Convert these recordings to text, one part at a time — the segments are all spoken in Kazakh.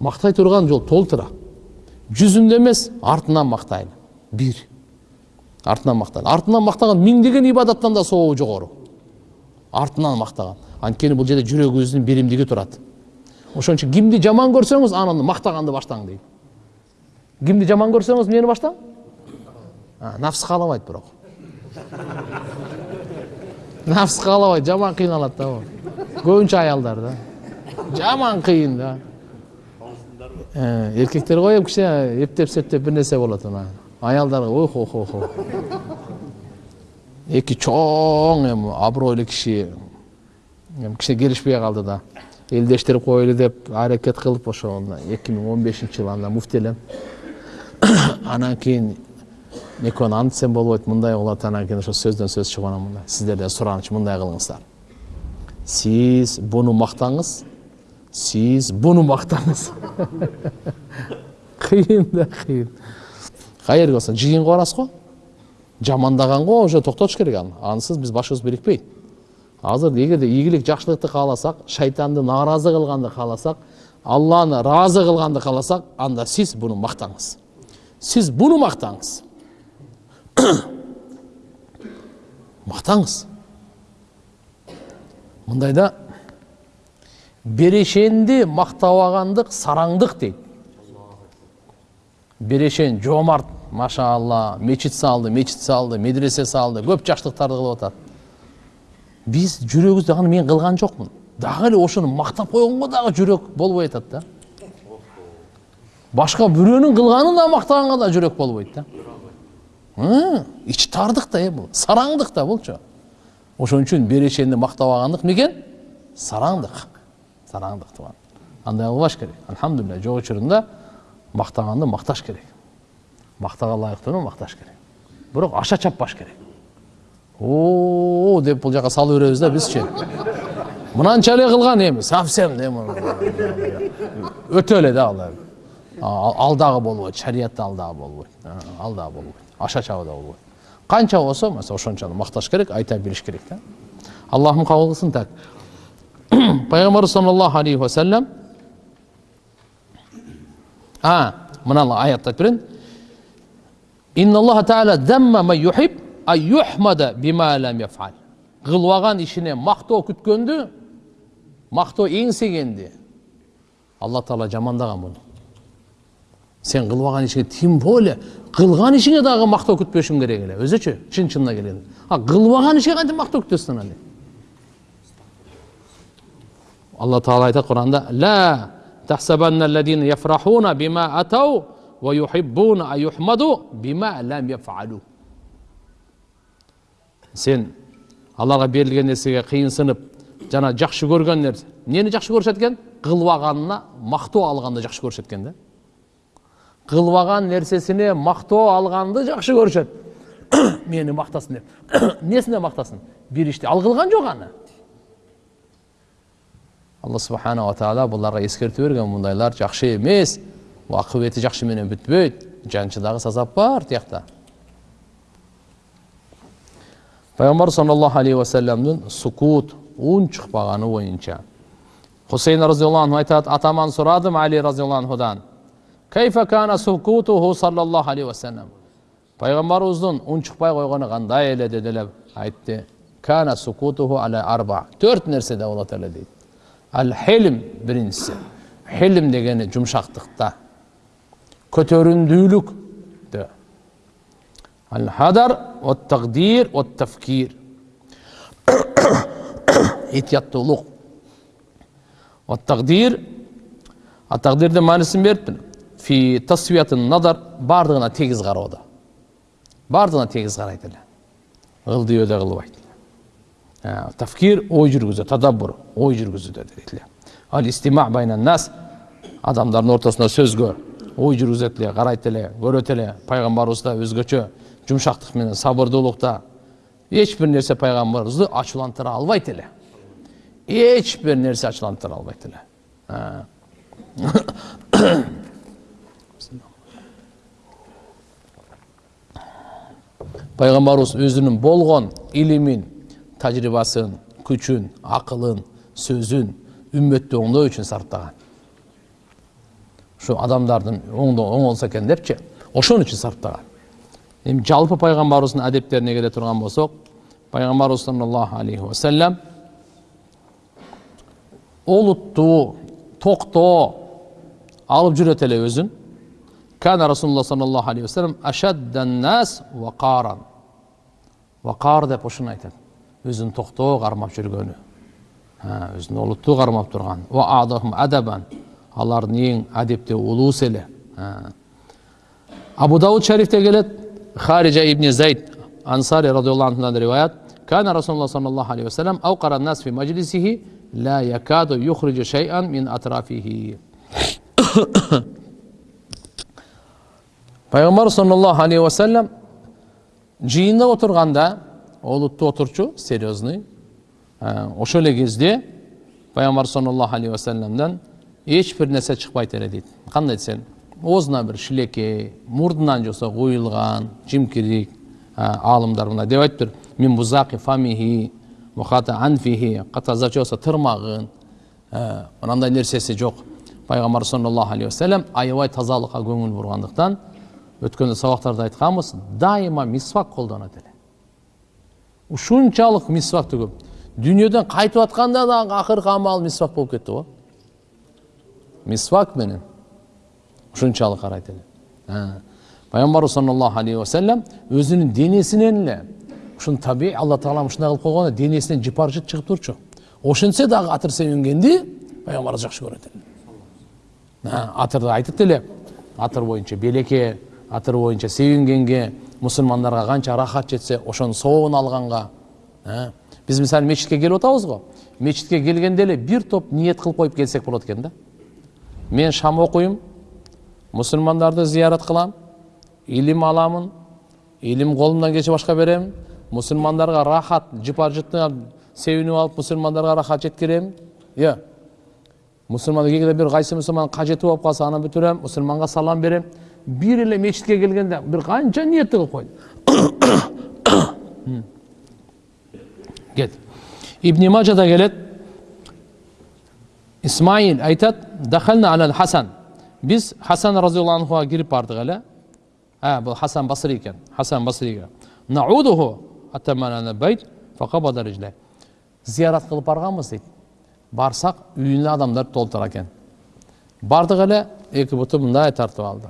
мактай турган жол толтура жүзүндө эмес артынан мактайлы бир артынан мактайлы артынан мактаган миңдеген ибадаттан да сообу жогору артынан мактаган анткени бул жерде жүрөгүбүздүн биримдиги турат ошон үчүн кимди жаман көрсөңүз анан мактаганды баштаң дейт кимди жаман көрсөңүз эмнени баштаң? Нафс каалабайт бирок нафс каалабайт жаман кыйналат да көбүнчө аялдар да. Жаман кыйын да. Эркектер го эми кичине эптеп септеп бир нерсе болот мына аялдарга ох ох ох эки чоң эми абройлуу киши эми кичине келишпей калды да элдештирип коелу деп аракет кылып ошо эки миң он бешинчи жылы анда муфти элем анан кийин экөөнү антсем болбойт мындай болот анан кийин ошо сөздөн сөз чыгып анан мындай сиздерден сураныч мындай кылыңыздар сиз буну мактаңыз сиз буну мактаңыз кыйын да кыйын каерге барсаң жыйынга барасыз го жамандаганго уже токтотуш керек аны ансыз биз башыбыз бирикпейт азыр эгерде ийгилик жакшылыкты кааласак шайтанды нааразы кылганды кааласак алланы ыраазы кылганды кааласак анда сиз буну мактаңыз сиз буну мактаңыз мактаңыз мындай да берешенди мактабагандык сараңдык дейт берешен жоомарт машалла мечит салды мечит салды медресе салды көп жакшылыктарды кылып атат биз жүрөгүбүздө аны мен кылган жокмун дагы эле ошону мактап койгонго дагы жүрөк болбой атат да. Башка бирөөнүн кылганын да мактаганга да жүрөк болбойт да. Ич тардык да э бул сараңдык да булчу ошон үчүн берешенди мактабагандык эмне экен сараңдык тууган андай кылбаш керек. Альхамдулилля жок учурунда мактаганды макташ керек. Мактага ылайыктууну макташ керек. Бирок аша чаппаш керек. О деп бул жака салып беребиз да бизчи мынанча эле кылган эми совсем өтө эле да ал ал дагы болбойт шариятта ал дагы болбойт ал дагы болбойт аша чабуу да болбойт канча болсо мисалы ошончаны макташ керек айта билиш керек да аллахым кабыл кылсын так. Пайгамбарыбыз саллаллаху алейхи вассалам а мынаны аятты айтып берейин инналлаха тааля дамма ман юхиб ан юхмада бима лам яфал кылбаган ишине мактоо күткөндү мактоо эңсегенди алла таала жамандаган муну сен кылбаган ишиңе тем более кылган ишиңе дагы мактоо күтпөшүң керек эле өзүчү чын чынына келгенде а кылбаган ишке кантип мактоо күтөсүң анан алла тағала айтады құранда лә сен аллаға берілген нәрсеге қиынсынып жаңа жақсы көрген нәрсе нені жақсы көрсетеді екен қылбағанына мақтау алғанды жақсы көрсетеді екен да қылбаған нәрсесіне мақтау алғанды жақсы көрсетеді мені мақтасын деп несіне мақтасын беріште ал қылған жоқ аны алла субханала тағала бұларға ескерту берген мұндайлар жақсы емес ақыбеті жақсы менен бүтпөйт жаншыдағы сазап бар тияқта. Пайғамбар саллаллаху алейхи уассаламдың сукут үн шықпағаны бойынша хусейн разиаллаху анху айтады атаман сұрадым али разиаллаху анхудан кайфа кана сукутуху саллаллаху алейхи уассалам пайғамбарымыздың үн шықпай қойғаны қандай эле деделеп айтты кана сукутуху аля арба төрт нәрседе болады эле дейді. Ал хелим биринчиси хелим дегени жумшактыкта көтөрүндүүлүктө ал хадар тагдир тафкир этияттуулук тагдир тагдирдин маанисин бериптир фи тасвиятын надар баардыгына тегиз кароодо баардыгына тегиз карайт эле ылдыйбөдө кылбайт тафкир ой жүргүзүү тадаббур ой жүргүзүүдө дейт эле ал истима байнан нас адамдардын ортосунда сөзгө ой жүргүзөт эле карайт эле көрөт эле пайгамбарыбыз да өзгөчө жумшактык менен сабырдуулукта эч бир нерсе пайгамбарыбызды ачуулантыра албайт эле эч бир нерсе ачуулантыра албайт эле пайгамбарыбыз өзүнүн болгон илимин тажрыйбасын күчүн акылын сөзүн үммөттү оңдоо үчүн сарптаган ушу адамдардын оңолсо экен депчи ошон үчүн сарптаган эми жалпы пайгамбарыбыздын адептерине келе турган болсок пайгамбарыбыз саллаллаху алейхи вассалам олуттуу токтоо алып жүрөт эле өзүн кана расулуллах саллаллаху алейхи вассалам ашаддан нас вакаран вакар деп ушуну айтат өзүн токтоо кармап жүргөнү өзүн олуттуу кармап турган адабан алардын эң адептүү улуусу эле абу дауд шарифте келет хариджа ибн зайд ансари радиаллаху анхудан риwayat كان رسول الله صلى الله عليه وسلم أوقر الناس في مجلسه لا يكاد يخرج شيئا من أطرافه пайғамбар саллаллаху алейхи уассалам жиында отырғанда олутты отырчу серьезный ошол эле кезде пайгамбар саллаллаху алейхи вассаламдан эч бир нерсе чыкпайт эле дейт кандай десең оозуна бир шилекей мурдунан жоксо куюлган жимкирик аалымдар мындай деп айтыптыр мин бузаки фамихи анфихи катазачы болсо тырмагын мынандай нерсеси жок пайгамбар саллаллаху алейхи вассалам аябай тазалыкка көңүл бургандыктан өткөндө сабактарда айтканбыз дайыма мисвак колдонот эле ушунчалык мисвакты көп дүйнөдөн кайтып атканда дагы акыркы амалы мисвак болуп кетти го. Мисвак менен. Ушунчалык карайт эле. Пайгамбарыбыз саллаллаху алейхи вассалам өзүнүн денесинен эле ушуну табий алла таала ушундай кылып койгон денесинен жыпар жыт чыгып турчу. Ошентсе дагы атыр себингенди пайгамбарыбыз жакшы көрөт эле. Атырды айтат эле. Атыр боюнча белекке атыр боюнча себингенге мусулмандарга канча рахат жетсе ошонун соогун алганга биз мисалы мечитке келип атабыз го. Мечитке келгенде эле бир топ ниет кылып коюп келсек болот экен да. Мен шам окуйм мусулмандарды зыярат кылам илим аламын илим колумдан келчи башка берем мусулмандарга рахат жыпар жытына себинип алып мусулмандарга рахат жеткирем. Иә мусулман кээде бир кайсы мусулман кажети болуп калса аны бүтүрөм мусулманга салам берем. Бир эле мечитке келгенде бир канча ниетти кылып койду кет ибн мажада келет исмаил айтат дахална хасан биз хасан разиаллаху анхуга кирип бардык эле а бул хасан басри экен хасан басриге наудуху зиярат кылып барганбыз дейт барсак үйүнө адамдар толтура экен бардык эле эки буту мындай тартып алды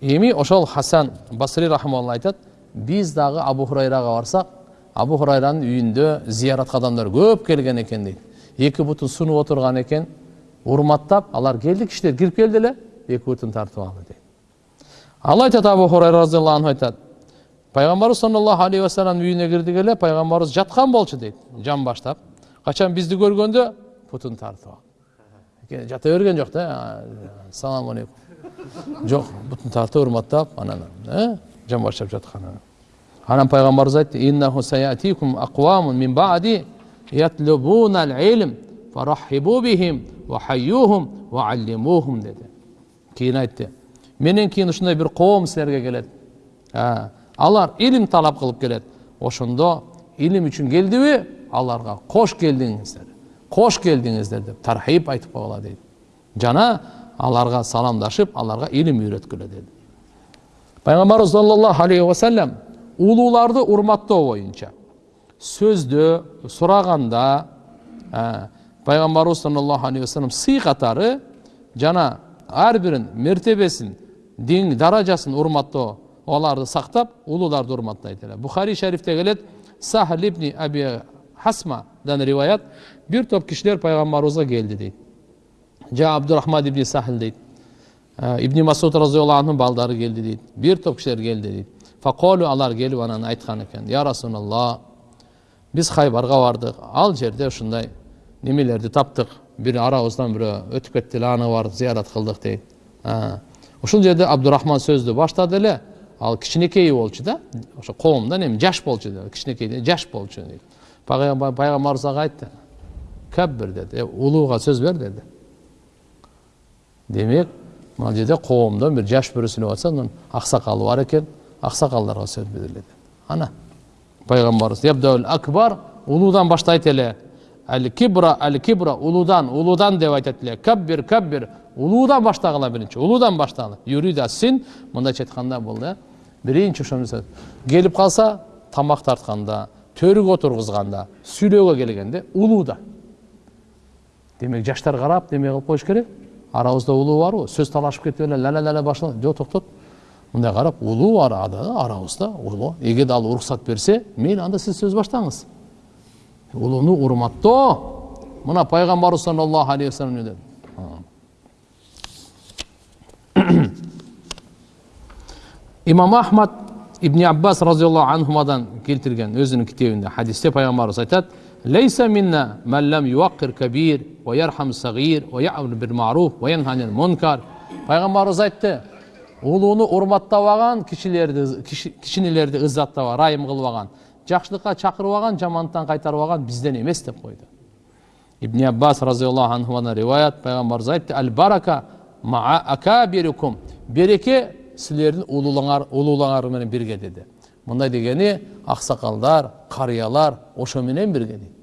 эми ошол хасан басри рахмалла айтат биз дагы абу хурайрага барсак абу хурайранын үйүндө зияратка адамдар көп келген экен дейт эки бутун сунуп отурган экен урматтап алар келди кишилер кирип келди эле эки бутун тартып алды дейт ал айтат абу хурайра разиаллаху анху айтат пайгамбарыбыз саллаллаху алейхи вассаламдын үйүнө кирдик эле пайгамбарыбыз жаткан болчу дейт жан баштап качан бизди көргөндө бутун тартып алды жата берген жок да ассалам алейкум жок бутун тартып урматтап анан жан баштап жаткан анан пайгамбарыбыз айтты кийин айтты менен кийин ушундай бир коом силерге келет алар илим талап кылып келет ошондо илим үчүн келдиби аларга кош келдиңиздер кош келдиңиздер деп тархиб айтып койгула дейт жана аларга саламдашып аларга илим үйрөткүлө деди пайгамбарыбыз саллаллаху алейхи вассалам улууларды урматтоо боюнча сөздө сураганда пайгамбарыбыз саллаллаху алейхи вассалам сый катары жана ар бирин мертебесин диң даражасын урматтоо оларды сактап улууларды урматтайт эле бухари шарифте келет сахл ибни аби хасмадан риваят бир топ кишилер пайгамбарыбызга келди дейт жа абдурахман ибн сахл дейт ибн масуд разиаллаху анху балдары келди дейт бир топ кишилер келди дейт факолу алар келип анан айткан экен я расулалла биз хайбарга бардык ал жерде ушундай немелерди таптык бир арабыздан бирөө өтүп кетти эле аны бардык зыярат кылдык дейт ушул жерде абдурахман сөздү баштады эле ал кичинекей болчу да ошо коомдон эми жаш болчу кичинекей жаш болчу дейт пайгамбарыбыз ага айтты каббир деди улууга сөз бер деди демек мына жерде коомдон бир жаш бирөө сүйлөп атса анан аксакалы бар экен аксакалдарга сөз бергиле ана пайгамбарыбыз акбар улуудан баштайт эле әл кибра әл кибра улудан улудан деп айтады эле каббир каббир улуудан баштагыла биринчи улуудан баштагыла юрида син мындайча айтканда бул да биринчи ошону келип калса тамак тартканда төрүгө отургузганда сүйлөөгө келгенде улууда демек жаштар карап неме кылып коюш керек арабызда улуу барбы сөз талашып ла ла ла башлана жок токтот мындай карап улуу арабызда улуу эгерде ал уруксат берсе мейли анда сиз сөз баштаңыз улууну урматтоо мына пайгамбарыбыз саллаллаху алейхи вассалам эмне деди имам ахмад ибн аббас разиаллаху анхумадан келтірген өзінің кітебінде хадисте пайғамбарымыз айтады лейса минна мәлләм юаққир кабир уа ярхам сағир уа яъмур бил маруф уа мункар пайғамбарымыз айтты улууну урматтап алган кишилерди кичинелерди ыззаттап ырайым кылып алган жакшылыкка чакырып алган жамандыктан кайтарып алган бизден эмес деп койду ибн аббас разиаллаху анхумадан риwayat пайгамбарыбыз айтты ал барака маа акабирикум береке сілердің улууларыңар менен бирге деді. Мындай дегени аксакалдар карыялар ошо менен бирге дейт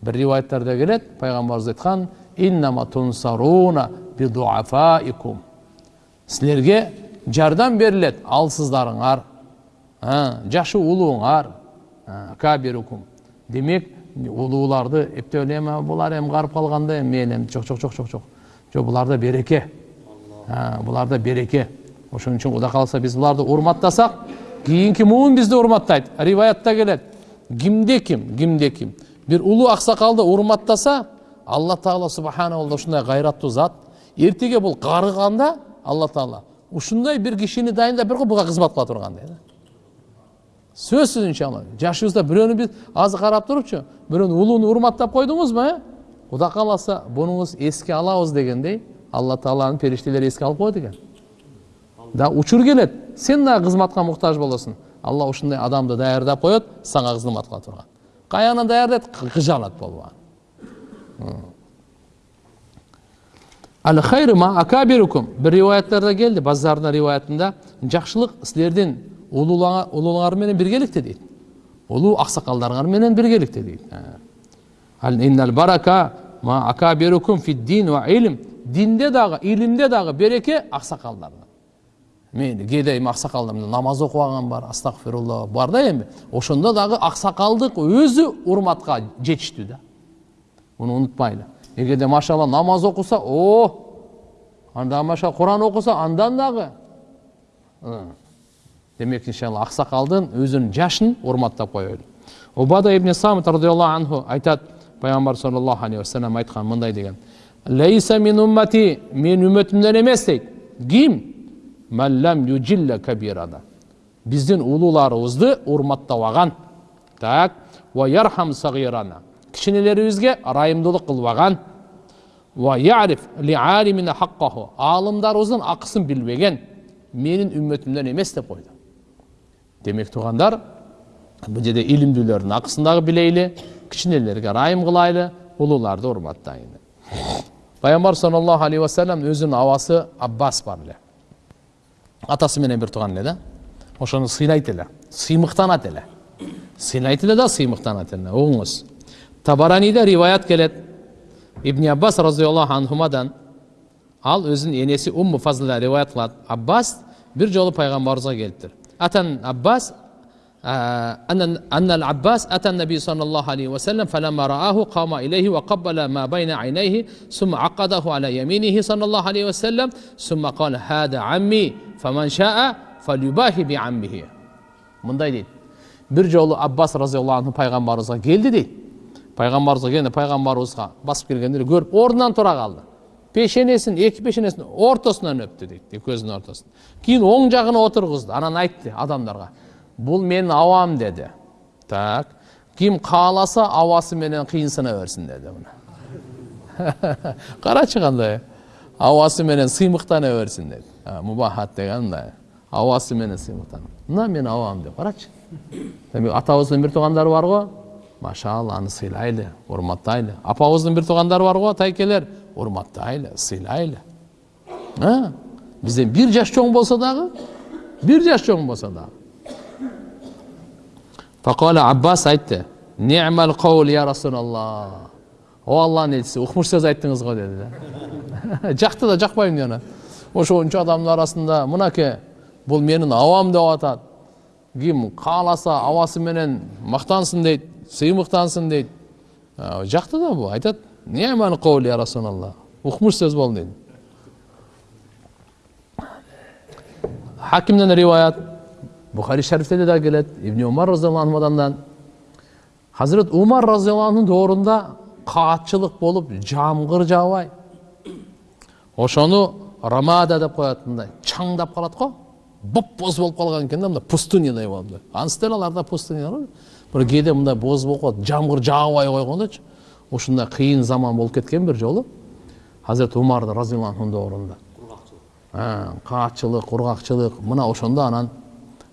бир риваяттарда келет пайгамбарыбыз айткан иннама тунсаруна бидуафаикум силерге жардам берилет алсыздарыңар жашы улууңар кабирукум. Демек улууларды эми булар эми карып калганда эми мен эми жок жок жок жок жок жок буларда береке. Буларда береке. Ошон үчүн кудай кааласа биз буларды урматтасак кийинки муун бизди урматтайт риваятта келет кимде ким кимде ким бир улуу аксакалды урматтаса алла таала субханала ушундай кайраттуу зат эртеге бул карыганда алла таала ушундай бир кишини дайындап берген буга кызмат кыла тургандай да сөзсүз иншалла жашыбызда бирөөнү биз азыр карап турупчу бирөөнү улууну урматтап койдуңузбу э кудай кааласа бунуңуз эске алабыз дегендей алла тааланын периштелери эске алып коет экен да учур келет. Сен дагы кызматка муктаж болосуң алла ушундай адамды даярдап коет сага кызмат кыла турган каягынан даярдайт акабирукум? Бир риваяттарда келди базардың риваятында. Жакшылык силердин улууларыңар менен биргеликте дейт. Улуу аксакалдарыңар менен биргеликте дейт. Илм? Динде дагы илимде дагы береке аксакалдарда мен кээде эми аксакалдар намаз алган бар астагфирулла бар да эми ошондо дагы аксакалдык өзү урматка жетиштүү да. Муну унутпайлы эгерде машалла намаз окуса о анда маша куран окуса андан дагы демек иншалла аксакалдын өзүнүн жашын урматтап коелу убада ибн самит радиаллаху анху айтат пайгамбар саллаллаху алейхи вассалам айткан мындай деген. Лейса мин уммати мен үммөтүмдөн эмес дейт ким? Мәлләм южилля кабирана биздин улууларыбызды урматтабаган так ва ярхам сагирана кичинелерибизге ырайымдуулук кылбаган ва яриф ли алимина хаккаху аалымдарыбыздын акысын билбеген менин үммөтүмдөн эмес деп койду демек туугандар бул жерде илимдүүлөрдүн акысын дагы билейли кичинелерге ырайым кылайлы улууларды урматтайлы пайгамбар саллаллаху алейхи вассалам өзүнүн абасы аббас бар атасы менен бир тууган эле да ошону сыйлайт эле сыймыктанат эле. Сыйлайт эле да сыймыктанат эле. Угуңуз табараниде риваят келет. Ибн аббас разиаллаху анхумадан ал өзүнүн энеси умму фазлда риваят кылат аббас бир жолу пайгамбарыбызга келиптир атан аббас أن العباس أتى النبي صلى الله عليه وسلم فلما رآه قام إليه وقبل ما بين عينيه ثم عقده على يمينه صلى الله عليه وسلم ثم قال هذا عمي فمن شاء فليباهي بعمه мындай дейт бир жолу аббас разиаллаху анху пайгамбарыбызга келди дейт пайгамбарыбызга келгенде пайгамбарыбызга басып келгенде эле көрүп ордунан тура калды пешенесин эки пешенесин ортосунан өптү дейт экөөсүнүн ортосун кийин оң жагына отургузду анан айтты адамдарга бұл мен ауам деді так ким қаласа ауасы менен қиынсына берсін деді мына қарашы қандай ауасы менен сыймықтана берсін деді мубахат деген мындай ауасы менен сыймықтан мына мен ауам деп қарачы демек атабыздын бир туугандары бар го машалла аны сыйлайлы урматтайлы апабыздын бир туугандары бар го тайкелер урматтайлы сыйлайлы бизден бир жаш чоң болсо дагы бир жаш чоң болсо дагы Фақала Аббас айтты, Ни'мал қаул я Расулаллах. о алланын элчиси укмуш сөз айттыңыз го деди да жакты да жакпайм дейт ана ошончо адамдын арасында мынакей бул менин абам деп атат ким кааласа абасы менен мактансын дейт сыймыктансын дейт жакты да бул айтат нияман каули я расулаллах укмуш сөз болду дейт хакимден риwayat бухари шарифте да келет ибн умар разиаллаху анхудан хазірет умар разиаллаху доорунда каатчылык болуп жамгыр жаабай ошону рамада деп коет мындай чаңдап калат го боп боз болуп калган экен да мындай пустынядай болуп анысы деле аларда пустыня бар бир кээде мындай боз болуп калат жамгыр жаабай койгондочу ушундай кыйын заман болуп кеткен бир жолу хазірет умар разиаллаху анхунун доорунда каатчылык кургакчылык мына ошондо анан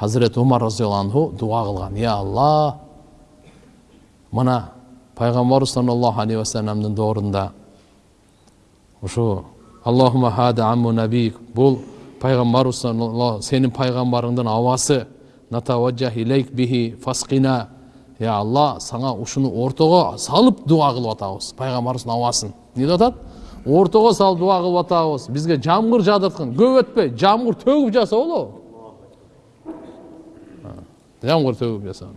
хазірет умар разиаллаху дуа кылган я алла мына пайгамбарыбыз саллаллаху алейхи вассаламдын доорунда ушу аллахума хада амму набик сенин пайгамбарыңдын абасы натаваджах илейк бихи фасқина я алла сага ушуну ортого салып дуа кылып атабыз пайгамбарыбыздын абасын эмне деп атат ортого салып дуа кылып атабыз бизге жамгыр жаадырткын көп өтпөй жамгыр төгүп жаса болобу жамгыр төгүп жаса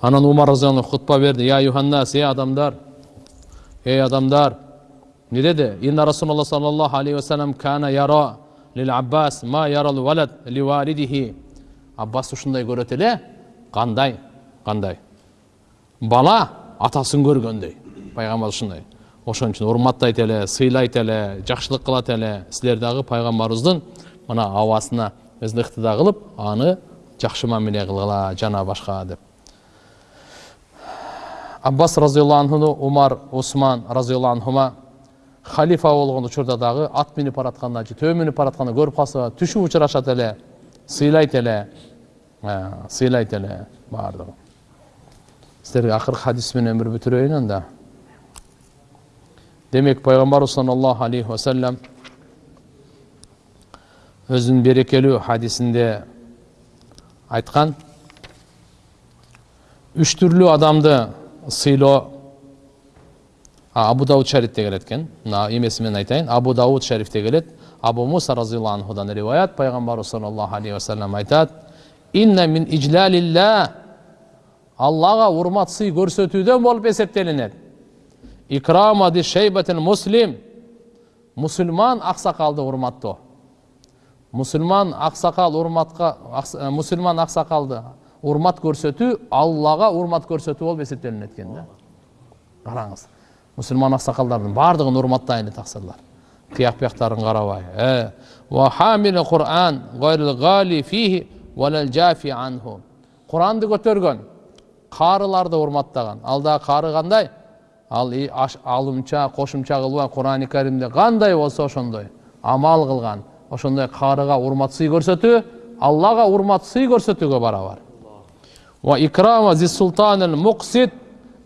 анан умар разиаллаху хутба берди я юханнас эй адамдар эй адамдар эмне деди инна расулалла саллаллаху алейхи вассалам кана яра лил аббас ма ярал валад ли валидихи аббас ушундай көрөт эле кандай кандай бала атасын көргөндөй пайгамбар ушундай ошон үчүн урматтайт эле сыйлайт эле жакшылык кылат эле силер дагы пайгамбарыбыздын мына абасына өзүнө ыктыда кылып аны жакшы мамиле кылгыла жана башка деп. Аббас разиаллаху анхуну умар усман разиаллаху анхума халифа болгон учурда дагы ат минип баратканда же төө минип баратканда көрүп калса түшүп учурашат эле сыйлайт эле сыйлайт эле баардыгы. Сіздерге акыркы хадис менен бир бүтүрөйүн анда. Демек пайгамбарыбыз саллаллаху алейхи вассалам өзүнүн берекелүү хадисинде айткан үч түрлүү адамды сыйлоо абу дауд шарифте келет экен мына эмеси менен айтайын абу дауд шарифте келет абу муса разиаллаху анхудан риwayat пайгамбарыбыз саллаллаху алейхи вассалам айтат инна мин аллага урмат сый көрсөтүүдөн болуп эсептелинет икрама ди шейбатил муслим мусулман аксакалды урматтоо мусулман аксакал урматка мусулман аксакалды урмат көрсөтүү аллага урмат көрсөтүү болуп эсептелинет экен да. Караңыз мусулман аксакалдардын баардыгын урматтайлы таксырлар кыяк бияктарын карабай куранды көтөргөн каарыларды урматтаган ал дагы каары кандай ал алымча кошумча кылбай курани каримде кандай болсо ошондой амал кылган ошондой каарыга урмат сый көрсөтүү аллага урмат сый көрсөтүүгө барабар.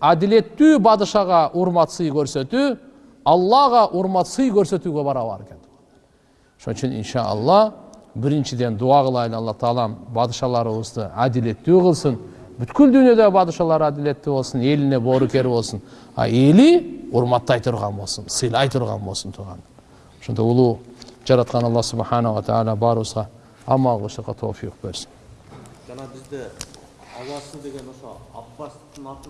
Адилеттүү бадышага урмат сый көрсөтүү аллага урмат сый көрсөтүүгө барабар экен ошон үчүн иншаалла биринчиден дуа кылайлы алла таалам бадышаларыбызды адилеттүү кылсын. Бүткүл дүйнөдөгү бадышалар адилеттүү болсун элине боорукер болсун а эли урматтай турган болсун сыйлай турган болсун тууган ошондой улуу жараткан алла субханала таала баарыбызга амал кылышырга тофик берсин жана бизде абасы деген ошо аббастын аты